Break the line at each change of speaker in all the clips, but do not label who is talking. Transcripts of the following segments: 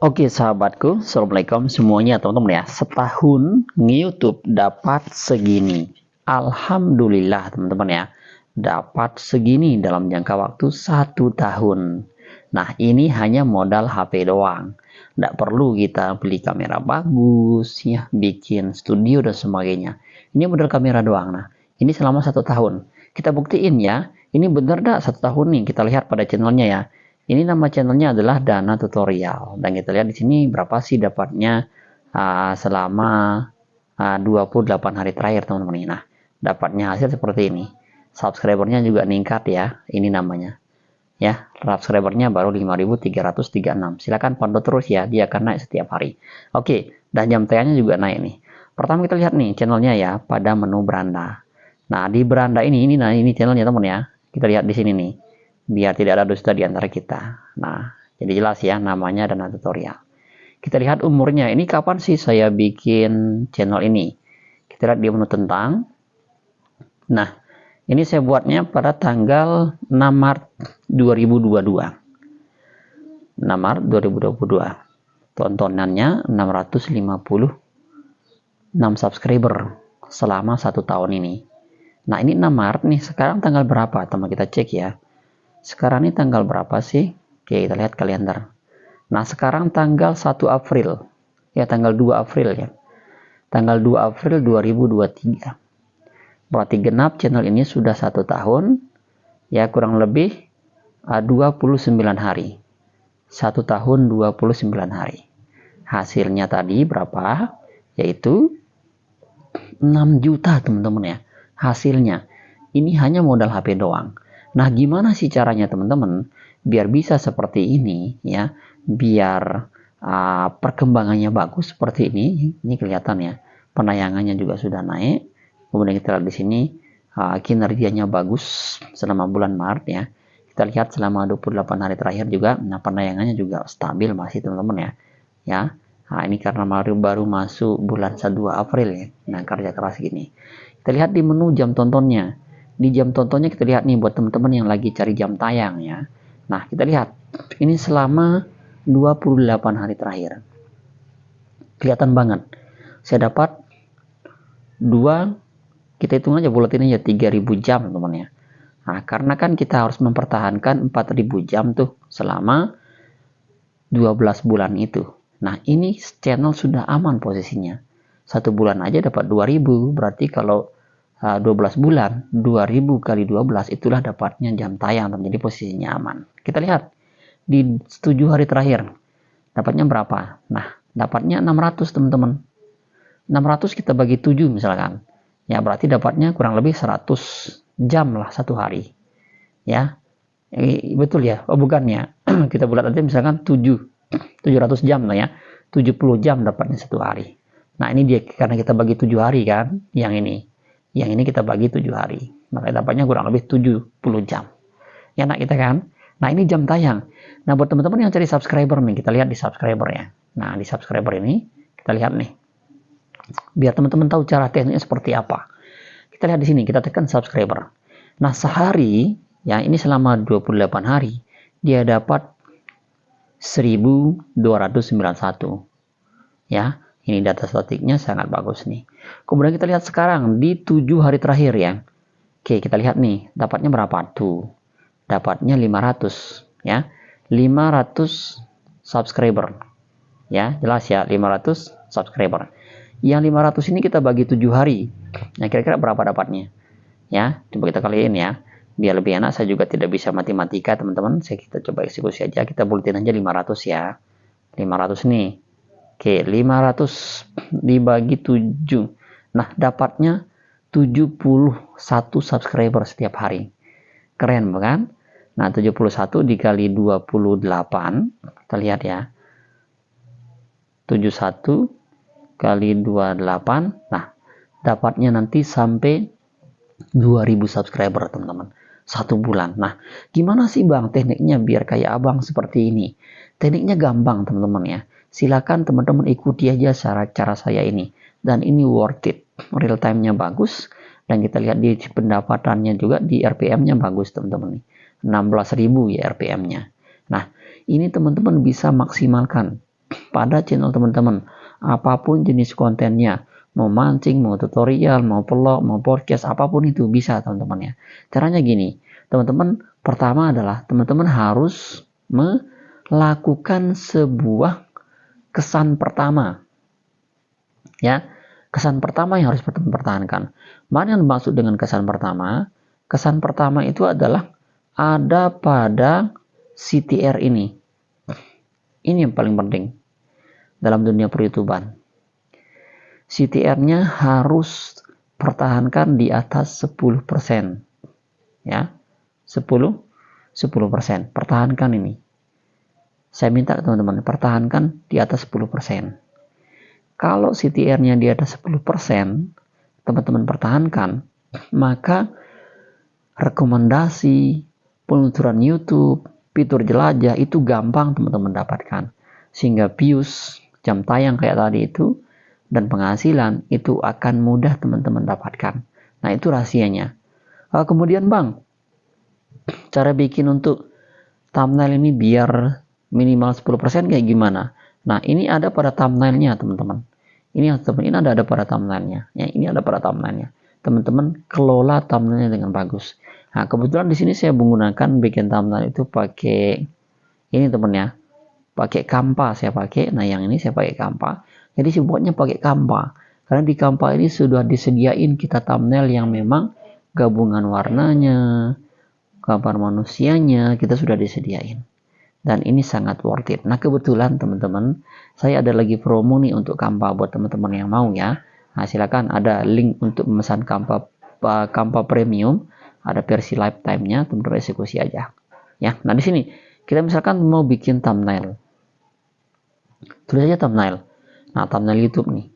Oke sahabatku, Assalamualaikum semuanya teman-teman ya. Setahun YouTube dapat segini. Alhamdulillah teman-teman ya. Dapat segini dalam jangka waktu satu tahun. Nah ini hanya modal HP doang. Tidak perlu kita beli kamera bagus, ya, bikin studio dan sebagainya. Ini modal kamera doang. Nah ini selama satu tahun. Kita buktiin ya. Ini benar dah satu tahun nih. Kita lihat pada channelnya ya ini nama channelnya adalah Dana Tutorial dan kita lihat di sini berapa sih dapatnya uh, selama uh, 28 hari terakhir teman-teman. Nah, dapatnya hasil seperti ini. Subscribernya juga meningkat ya. Ini namanya. Ya, subscribernya baru 5336. Silakan pantau terus ya, dia akan naik setiap hari. Oke, dan jam tayangnya juga naik nih. Pertama kita lihat nih channelnya ya pada menu beranda. Nah, di beranda ini ini nah ini channelnya teman ya. Kita lihat di sini nih biar tidak ada dusta di antara kita. Nah, jadi jelas ya namanya dan tutorial. Kita lihat umurnya. Ini kapan sih saya bikin channel ini? Kita lihat di menu tentang. Nah, ini saya buatnya pada tanggal 6 Maret 2022. 6 Maret 2022. Tontonannya 656 subscriber selama satu tahun ini. Nah, ini 6 Maret nih. Sekarang tanggal berapa? Teman kita cek ya sekarang ini tanggal berapa sih? Oke, kita lihat kalender. Nah, sekarang tanggal 1 April. Ya, tanggal 2 April ya. Tanggal 2 April 2023. Berarti genap channel ini sudah satu tahun. Ya, kurang lebih uh, 29 hari. Satu tahun 29 hari. Hasilnya tadi berapa? Yaitu 6 juta teman-teman ya. Hasilnya. Ini hanya modal HP doang. Nah, gimana sih caranya teman-teman biar bisa seperti ini ya, biar uh, perkembangannya bagus seperti ini. Ini kelihatan ya, penayangannya juga sudah naik. Kemudian kita lihat di sini uh, kinerjanya bagus selama bulan Maret ya. Kita lihat selama 28 hari terakhir juga, nah penayangannya juga stabil masih teman-teman ya. Ya, Nah, ini karena baru baru masuk bulan 1 April ya. Nah, kerja keras gini. Kita lihat di menu jam tontonnya di jam tontonnya kita lihat nih buat teman-teman yang lagi cari jam tayang ya. Nah, kita lihat ini selama 28 hari terakhir. Kelihatan banget. Saya dapat dua kita hitung aja buletinnya ya 3000 jam teman-teman ya. Nah, karena kan kita harus mempertahankan 4000 jam tuh selama 12 bulan itu. Nah, ini channel sudah aman posisinya. Satu bulan aja dapat 2000, berarti kalau 12 ah, bulan 2000 kali 12 itulah dapatnya jam tayang jadi posisinya aman kita lihat di 7 hari terakhir dapatnya berapa? Nah dapatnya 600 teman-teman. 600 kita bagi 7 misalkan. Ya berarti dapatnya kurang lebih 100 jam lah satu hari. Ya e, betul ya oh bukan ya kita bulat aja misalkan 7 700 jam lah ya 70 jam dapatnya satu hari. Nah ini dia karena kita bagi 7 hari kan yang ini yang ini kita bagi 7 hari. Maka dapatnya kurang lebih 70 jam. Ya nak kita kan? Nah ini jam tayang. Nah buat teman-teman yang cari subscriber nih, kita lihat di subscriber ya. Nah di subscriber ini, kita lihat nih. Biar teman-teman tahu cara tekniknya seperti apa. Kita lihat di sini, kita tekan subscriber. Nah sehari, ya ini selama 28 hari, dia dapat 1291. Ya, ini data statiknya sangat bagus nih. Kemudian kita lihat sekarang di 7 hari terakhir ya. Oke, kita lihat nih, dapatnya berapa tuh? Dapatnya 500 ya. 500 subscriber. Ya, jelas ya, 500 subscriber. Yang 500 ini kita bagi 7 hari. Nah, kira-kira berapa dapatnya? Ya, coba kita kaliin ya. Biar lebih enak, saya juga tidak bisa matematika, teman-teman. Saya kita coba eksekusi aja. Kita buletin aja 500 ya. 500 nih Oke, 500 dibagi 7. Nah, dapatnya 71 subscriber setiap hari. Keren bukan? Nah, 71 dikali 28, kita lihat ya. 71 kali 28, nah dapatnya nanti sampai 2000 subscriber teman-teman. Satu bulan. Nah, gimana sih bang tekniknya biar kayak abang seperti ini? Tekniknya gampang teman-teman ya silakan teman-teman ikuti aja cara cara saya ini. Dan ini worth it. Real time-nya bagus. Dan kita lihat di pendapatannya juga di RPM-nya bagus teman-teman. nih 16.000 ya RPM-nya nah ini teman-teman bisa maksimalkan pada channel teman-teman. Apa pun jenis kontennya, mau mancing, mau tutorial, mau vlog, mau podcast, apa pun itu bisa teman-teman ya. Caranya gini, teman-teman pertama adalah teman-teman harus melakukan sebuah kesan pertama. Ya, kesan pertama yang harus teman pertahankan. Mana yang dimaksud dengan kesan pertama? Kesan pertama itu adalah ada pada CTR ini. Ini yang paling penting dalam dunia peryoutuban. CTR-nya harus pertahankan di atas 10%. Ya. 10 10%. Pertahankan ini. Saya minta teman-teman pertahankan di atas 10%. Kalau CTR-nya di atas 10%, teman-teman pertahankan, maka rekomendasi, peluncuran YouTube, fitur jelajah itu gampang teman-teman dapatkan. Sehingga views, jam tayang kayak tadi itu, dan penghasilan itu akan mudah teman-teman dapatkan. Nah itu rahasianya. Uh, kemudian bang, cara bikin untuk thumbnail ini biar minimal 10% kayak gimana? Nah ini ada pada thumbnailnya teman-teman. Ini teman ini ada ada pada thumbnailnya. Ya, ini ada pada thumbnailnya. Teman-teman kelola thumbnailnya dengan bagus. Nah, kebetulan di sini saya menggunakan bikin thumbnail itu pakai ini teman ya. Pakai Canva saya pakai. Nah, yang ini saya pakai Canva. Jadi saya pakai Canva. Karena di Canva ini sudah disediain kita thumbnail yang memang gabungan warnanya, gambar manusianya, kita sudah disediain dan ini sangat worth it. Nah kebetulan teman-teman saya ada lagi promo nih untuk Kampa buat teman-teman yang mau ya. Nah silakan ada link untuk memesan Kampa Kampa Premium ada versi lifetime-nya teman-teman eksekusi aja ya. Nah di sini kita misalkan mau bikin thumbnail tulis aja thumbnail. Nah thumbnail YouTube nih.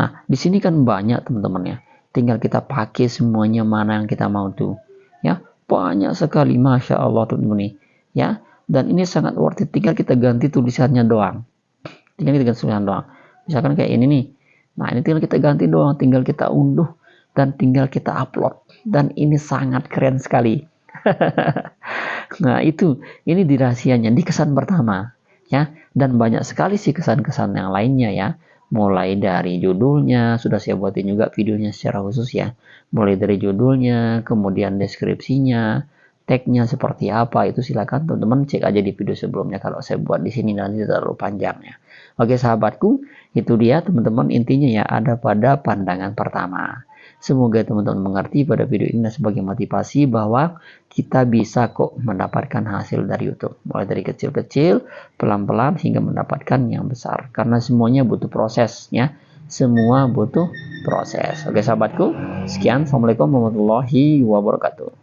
Nah di sini kan banyak teman-teman ya. Tinggal kita pakai semuanya mana yang kita mau tuh ya banyak sekali masya Allah teman-teman nih ya dan ini sangat worth it. Tinggal kita ganti tulisannya doang. Tinggal kita ganti tulisan doang. Misalkan kayak ini nih. Nah ini tinggal kita ganti doang. Tinggal kita unduh dan tinggal kita upload. Dan ini sangat keren sekali. Nah itu. Ini dirahasianya. Di kesan pertama ya. Dan banyak sekali sih kesan-kesan yang lainnya ya. Mulai dari judulnya sudah saya buatin juga videonya secara khusus ya. Mulai dari judulnya kemudian deskripsinya tagnya seperti apa itu silakan teman-teman cek aja di video sebelumnya kalau saya buat di sini nanti terlalu panjang ya. Oke sahabatku itu dia teman-teman intinya ya ada pada pandangan pertama. Semoga teman-teman mengerti pada video ini sebagai motivasi bahwa kita bisa kok mendapatkan hasil dari YouTube. Mulai dari kecil-kecil pelan-pelan hingga mendapatkan yang besar. Karena semuanya butuh proses ya. Semua butuh proses. Oke sahabatku sekian. Assalamualaikum warahmatullahi wabarakatuh